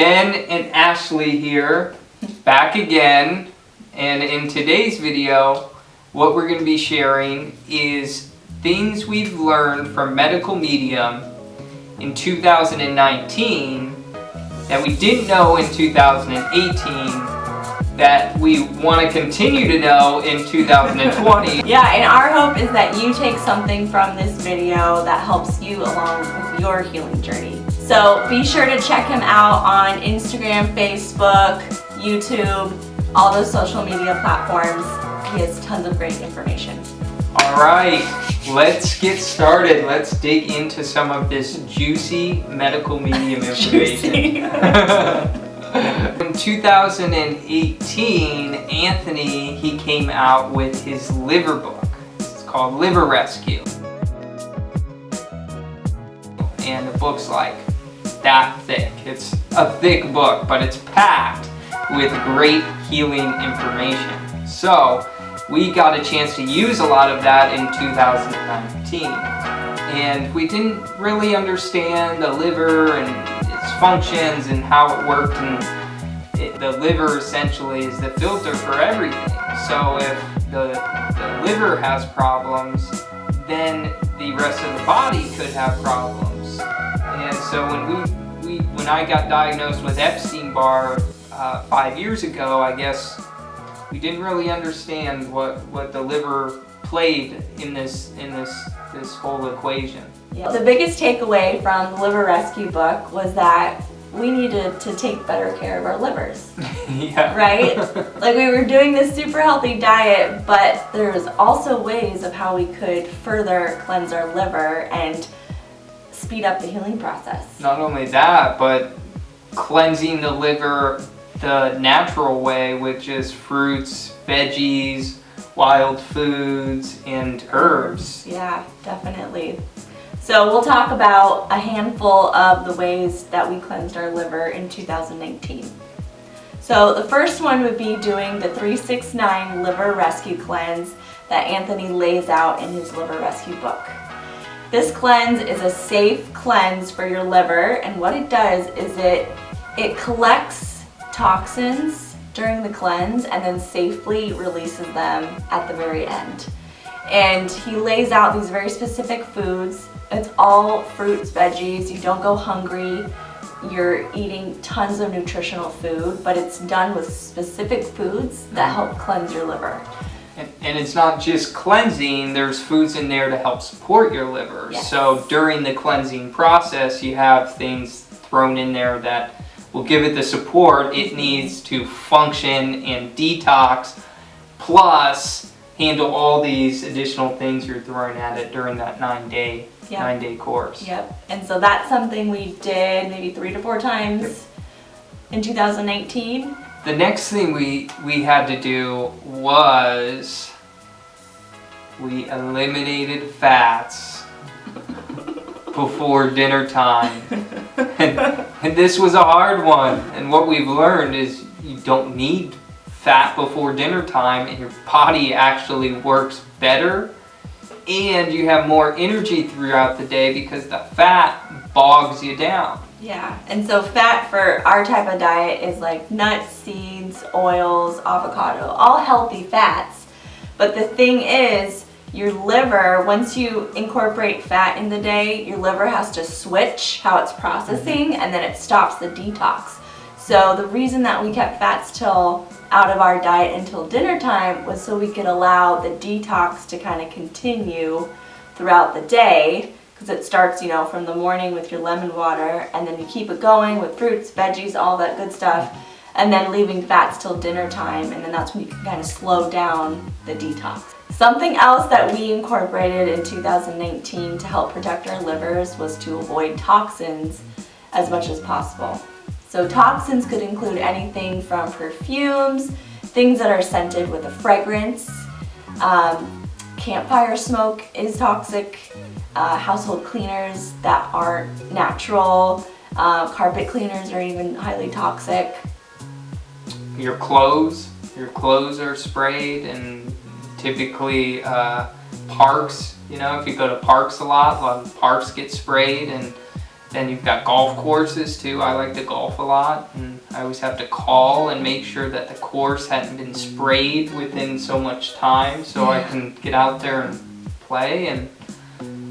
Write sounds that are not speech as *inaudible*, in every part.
Ben and Ashley here, back again. And in today's video, what we're going to be sharing is things we've learned from Medical Medium in 2019 that we didn't know in 2018 that we want to continue to know in 2020. *laughs* yeah, and our hope is that you take something from this video that helps you along with your healing journey. So be sure to check him out on Instagram, Facebook, YouTube, all those social media platforms. He has tons of great information. All right, let's get started. Let's dig into some of this juicy medical medium *laughs* information. *laughs* In 2018, Anthony, he came out with his liver book. It's called Liver Rescue. And the book's like that thick. It's a thick book, but it's packed with great healing information. So, we got a chance to use a lot of that in 2019. And we didn't really understand the liver and its functions and how it worked and it, the liver essentially is the filter for everything. So if the, the liver has problems, then the rest of the body could have problems. And so when we, we when I got diagnosed with Epstein-Barr uh, five years ago, I guess we didn't really understand what, what the liver played in this in this this whole equation. Yeah. The biggest takeaway from the Liver Rescue book was that we needed to take better care of our livers. *laughs* yeah. Right? *laughs* like we were doing this super healthy diet, but there's also ways of how we could further cleanse our liver and speed up the healing process. Not only that, but cleansing the liver the natural way, which is fruits, veggies, wild foods, and herbs. Yeah, definitely. So we'll talk about a handful of the ways that we cleansed our liver in 2019. So the first one would be doing the 369 Liver Rescue Cleanse that Anthony lays out in his Liver Rescue book. This cleanse is a safe cleanse for your liver and what it does is it, it collects toxins during the cleanse and then safely releases them at the very end. And he lays out these very specific foods it's all fruits, veggies, you don't go hungry, you're eating tons of nutritional food, but it's done with specific foods that mm-hmm. help cleanse your liver. And, and, it's not just cleansing, there's foods in there to help support your liver. Yes. So during the cleansing process, you have things thrown in there that will give it the support it needs to function and detox, plus handle all these additional things you're throwing at it during that nine day yep. nine day course. Yep. And so that's something we did maybe three to four times yep. in 2019. The next thing we, we had to do was we eliminated fats *laughs* before dinner time. and, and this was a hard one. And what we've learned is you don't need fat before dinner time and your body actually works better and you have more energy throughout the day because the fat bogs you down. Yeah, and so fat for our type of diet is like nuts, seeds, oils, avocado, all healthy fats. But the thing is, your liver, once you incorporate fat in the day, your liver has to switch how it's processing mm-hmm. and then it stops the detox. So the reason that we kept fats till out of our diet until dinner time was so we could allow the detox to kind of continue throughout the day because it starts, you know, from the morning with your lemon water and then you keep it going with fruits, veggies, all that good stuff and then leaving fats till dinner time and then that's when you can kind of slow down the detox. Something else that we incorporated in 2019 to help protect our livers was to avoid toxins as much as possible. So toxins could include anything from perfumes, things that are scented with a fragrance, um, campfire smoke is toxic, uh, household cleaners that aren't natural, uh, carpet cleaners are even highly toxic. Your clothes, your clothes are sprayed and typically uh, parks, you know, if you go to parks a lot, a lot of parks get sprayed and Then you've got golf courses too. I like to golf a lot and I always have to call and make sure that the course hadn't been sprayed within so much time so I can get out there and play and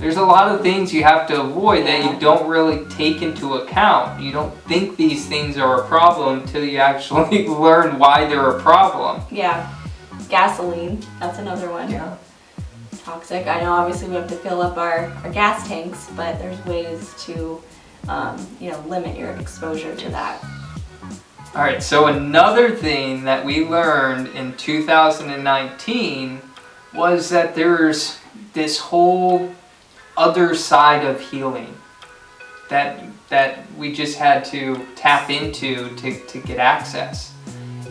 there's a lot of things you have to avoid that you don't really take into account. You don't think these things are a problem until you actually *laughs* learn why they're a problem. Yeah. Gasoline, that's another one. Yeah. Toxic. I know obviously we have to fill up our, our gas tanks, but there's ways to, um, you know, limit your exposure to that. All right, so another thing that we learned in 2019 was that there's this whole other side of healing that that we just had to tap into to, to get access.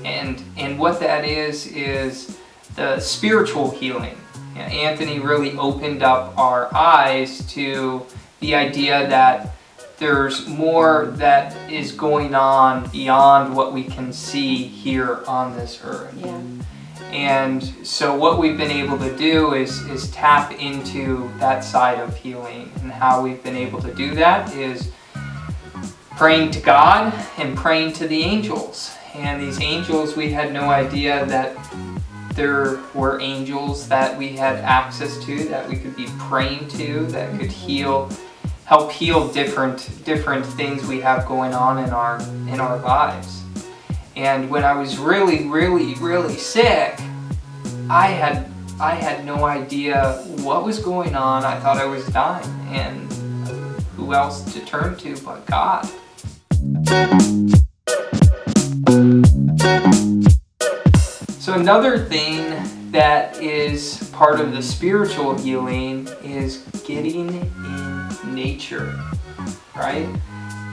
And and what that is is the spiritual healing. Anthony really opened up our eyes to the idea that there's more that is going on beyond what we can see here on this earth. Yeah. And so what we've been able to do is, is tap into that side of healing. And how we've been able to do that is praying to God and praying to the angels. And these angels, we had no idea that there were angels that we had access to, that we could be praying to, that could heal, help heal different different things we have going on in our in our lives. And when I was really, really, really sick, I had I had no idea what was going on. I thought I was dying, and who else to turn to but God. Another thing that is part of the spiritual healing is getting in nature, right?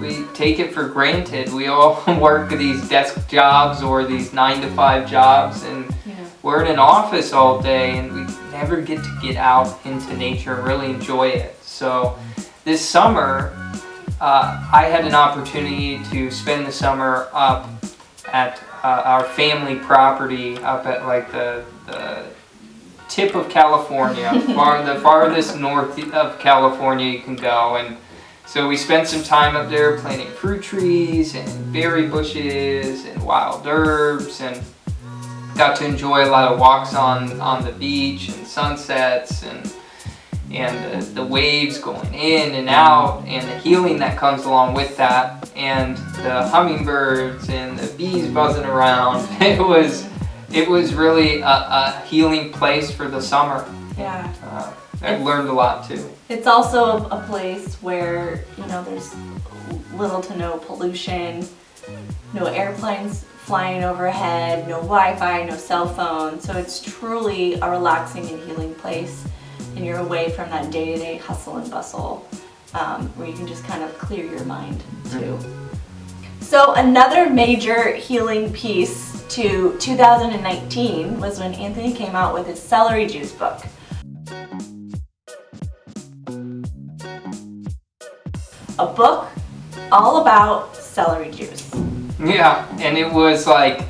we take it for granted. We all *laughs* work these desk jobs or these nine to five jobs and yeah. we're in an office all day and we never get to get out into nature and really enjoy it. So this summer, uh, I had an opportunity to spend the summer up at uh, our family property up at like the, the tip of California, *laughs* far, the farthest north of California you can go. and so we spent some time up there planting fruit trees and berry bushes and wild herbs and got to enjoy a lot of walks on, on the beach and sunsets and and the, the waves going in and out and the healing that comes along with that and the hummingbirds and the bees buzzing around. *laughs* It was it was really a, a healing place for the summer. Yeah. Uh, I learned a lot too. It's also a place where, you know, there's little to no pollution, no airplanes flying overhead, no Wi-Fi, no cell phone. So it's truly a relaxing and healing place and you're away from that day-to-day -day hustle and bustle um, where you can just kind of clear your mind too. So another major healing piece to 2019 was when Anthony came out with his celery juice book. a book all about celery juice. Yeah, and it was like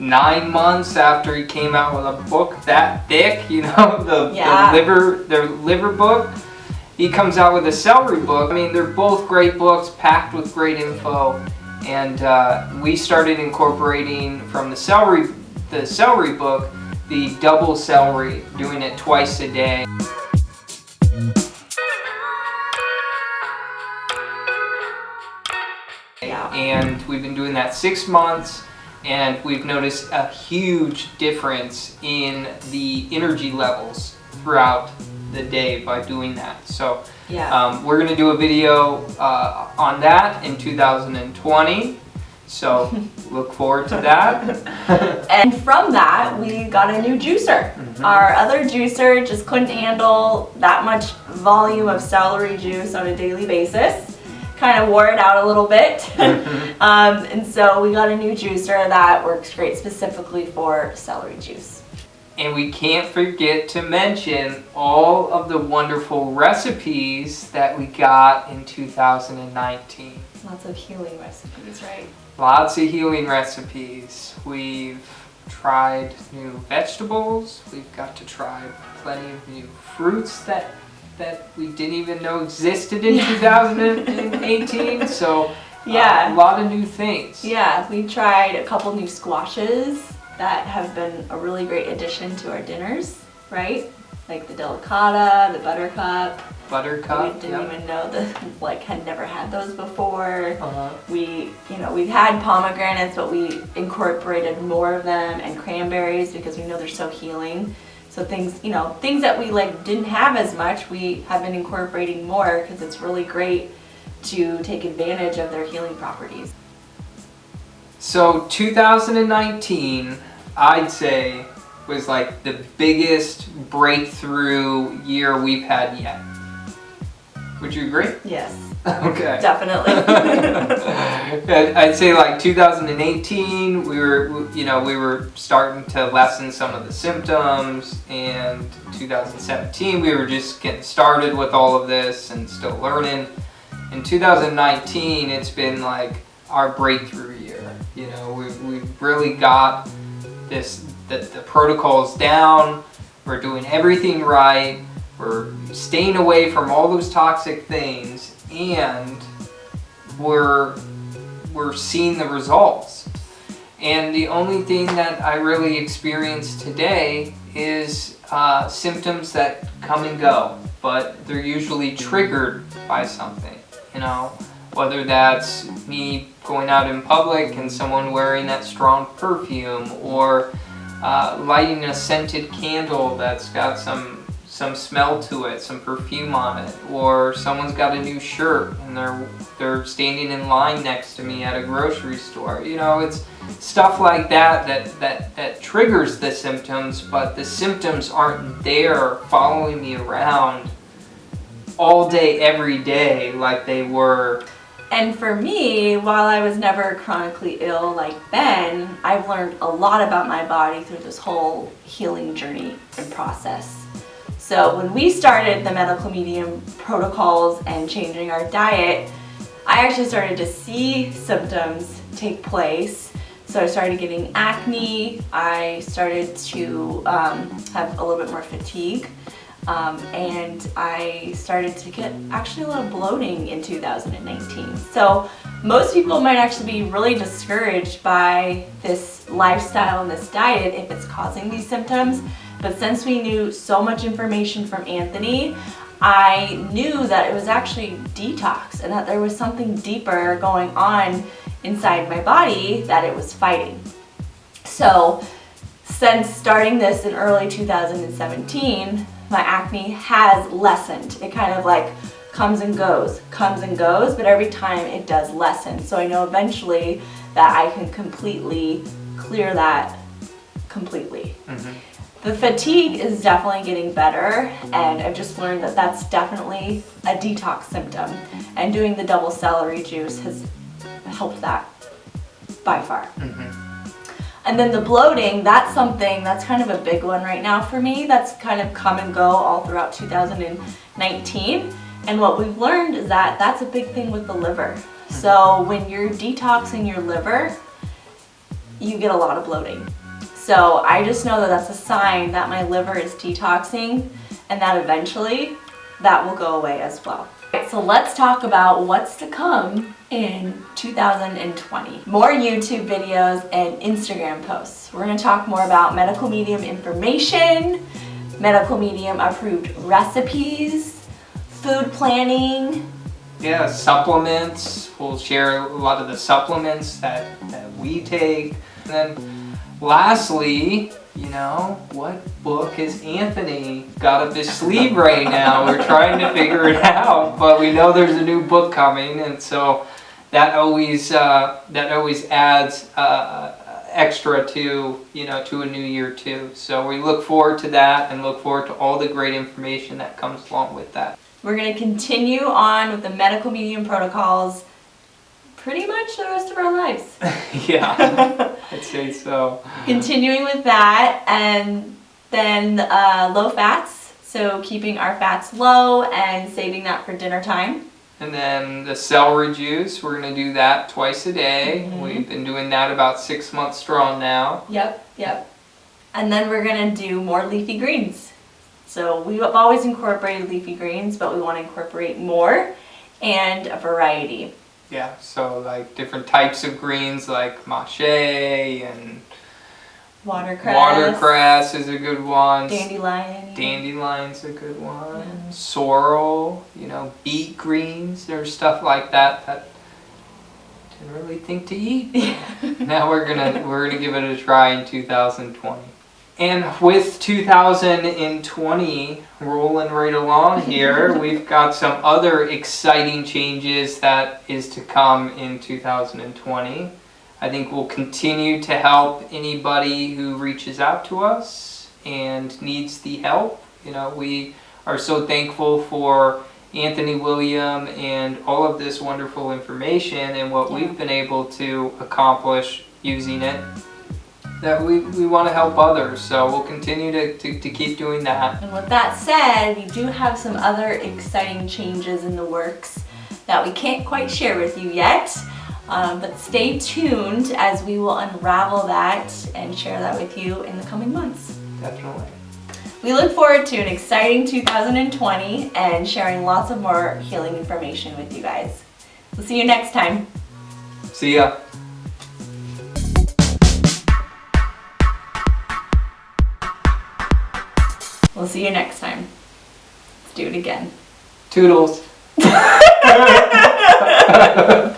nine months after he came out with a book that thick, *laughs* you know, the, yeah. the liver the liver book. He comes out with a celery book. I mean, they're both great books, packed with great info. And uh, we started incorporating from the celery, the celery book, the double celery, doing it twice a day. Yeah. and we've been doing that six months and we've noticed a huge difference in the energy levels throughout the day by doing that. So yeah. um, we're going to do a video uh, on that in 2020. So *laughs* look forward to that. *laughs* and from that, we got a new juicer. Mm -hmm. Our other juicer just couldn't handle that much volume of celery juice on a daily basis kind of wore it out a little bit. Mm-hmm. *laughs* um, and so we got a new juicer that works great specifically for celery juice. And we can't forget to mention all of the wonderful recipes that we got in 2019. Lots of healing recipes, right? Lots of healing recipes. We've tried new vegetables. We've got to try plenty of new fruits that that we didn't even know existed in 2018. *laughs* So uh, Yeah. a lot of new things. Yeah, we tried a couple new squashes that have been a really great addition to our dinners, right? Like the delicata, the buttercup. Buttercup. we didn't yep. even know the *laughs* like had never had those before. Uh-huh. We, you know, we've had pomegranates, but we incorporated more of them and cranberries because we know they're so healing. So things, you know, things that we like didn't have as much, we have been incorporating more because it's really great to take advantage of their healing properties. So 2019, I'd say, was like the biggest breakthrough year we've had yet. Would you agree? Yes, *laughs* Okay. definitely. *laughs* I'd say like 2018, we were, you know, we were starting to lessen some of the symptoms, and 2017, we were just getting started with all of this and still learning. In 2019, it's been like our breakthrough year. You know, we've, we've really got this the, the protocols down. We're doing everything right. We're staying away from all those toxic things, and we're we're seeing the results. And the only thing that I really experience today is uh, symptoms that come and go, but they're usually triggered by something. You know, whether that's me going out in public and someone wearing that strong perfume, or uh, lighting a scented candle that's got some some smell to it, some perfume on it, or someone's got a new shirt and they're they're standing in line next to me at a grocery store. You know, it's stuff like that that that that triggers the symptoms, but the symptoms aren't there following me around all day every day like they were And for me, while I was never chronically ill like Ben, I've learned a lot about my body through this whole healing journey and process. So when we started the medical medium protocols and changing our diet, I actually started to see symptoms take place. So I started getting acne, I started to um, have a little bit more fatigue. Um, and I started to get actually a lot of bloating in 2019. So most people might actually be really discouraged by this lifestyle and this diet if it's causing these symptoms. But since we knew so much information from Anthony, I knew that it was actually detox and that there was something deeper going on inside my body that it was fighting. So since starting this in early 2017, my acne has lessened. It kind of like comes and goes, comes and goes, but every time it does lessen. So I know eventually that I can completely clear that completely. Mm-hmm. The fatigue is definitely getting better and I've just learned that that's definitely a detox symptom and doing the double celery juice has helped that by far. Mm-hmm. And then the bloating, that's something that's kind of a big one right now for me. That's kind of come and go all throughout 2019. And what we've learned is that that's a big thing with the liver. Mm-hmm. So when you're detoxing your liver, you get a lot of bloating. So I just know that that's a sign that my liver is detoxing and that eventually that will go away as well. So let's talk about what's to come in 2020. More YouTube videos and Instagram posts. We're going to talk more about medical medium information, medical medium approved recipes, food planning, Yeah, supplements. We'll share a lot of the supplements that, that we take. And then lastly, you know, what book has Anthony got up his sleeve right now? We're trying to figure it out, but we know there's a new book coming, and so that always uh, that always adds uh, extra to you know to a new year too. So we look forward to that and look forward to all the great information that comes along with that. We're going to continue on with the medical medium protocols pretty much the rest of our lives. *laughs* yeah, I'd say so. Continuing with that and then uh, low fats. So keeping our fats low and saving that for dinner time. And then the celery juice, we're gonna do that twice a day. Mhm. We've been doing that about six months strong now. Yep, yep. And then we're going to do more leafy greens. So we've always incorporated leafy greens, but we want to incorporate more and a variety. Yeah, so like different types of greens like mache and Watercress, watercress is a good one. dandelion. Dandelion's a good one. Yeah. Sorrel, you know, beet greens. There's stuff like that that didn't really think to eat. Yeah. *laughs* now we're gonna we're gonna give it a try in 2020. And with 2020 rolling right along here, *laughs* we've got some other exciting changes that is to come in 2020. I think we'll continue to help anybody who reaches out to us and needs the help. You know, we are so thankful for Anthony William and all of this wonderful information and what Yeah. we've been able to accomplish using it that we, we want to help others. So we'll continue to, to, to keep doing that. And with that said, we do have some other exciting changes in the works that we can't quite share with you yet. Um, but stay tuned as we will unravel that and share that with you in the coming months. Definitely. We look forward to an exciting 2020 and sharing lots of more healing information with you guys. We'll see you next time. See ya. We'll see you next time. Let's do it again. Toodles. *laughs*